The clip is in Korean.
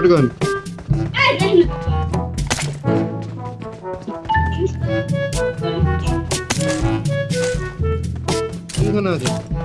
Shotgun. Natin?